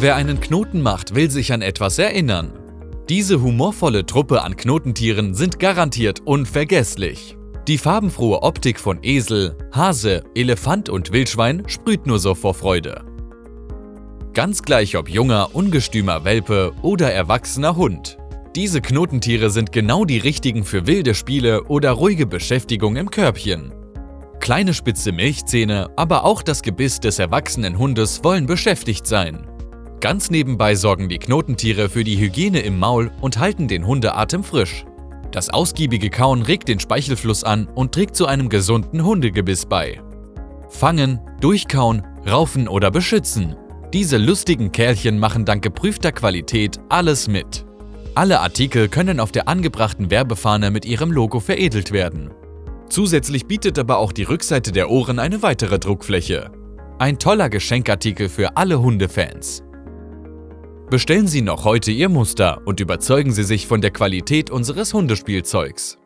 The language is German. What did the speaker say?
Wer einen Knoten macht, will sich an etwas erinnern. Diese humorvolle Truppe an Knotentieren sind garantiert unvergesslich. Die farbenfrohe Optik von Esel, Hase, Elefant und Wildschwein sprüht nur so vor Freude. Ganz gleich ob junger, ungestümer Welpe oder erwachsener Hund. Diese Knotentiere sind genau die richtigen für wilde Spiele oder ruhige Beschäftigung im Körbchen. Kleine spitze Milchzähne, aber auch das Gebiss des erwachsenen Hundes wollen beschäftigt sein. Ganz nebenbei sorgen die Knotentiere für die Hygiene im Maul und halten den Hundeatem frisch. Das ausgiebige Kauen regt den Speichelfluss an und trägt zu einem gesunden Hundegebiss bei. Fangen, durchkauen, raufen oder beschützen. Diese lustigen Kerlchen machen dank geprüfter Qualität alles mit. Alle Artikel können auf der angebrachten Werbefahne mit ihrem Logo veredelt werden. Zusätzlich bietet aber auch die Rückseite der Ohren eine weitere Druckfläche. Ein toller Geschenkartikel für alle Hundefans. Bestellen Sie noch heute Ihr Muster und überzeugen Sie sich von der Qualität unseres Hundespielzeugs.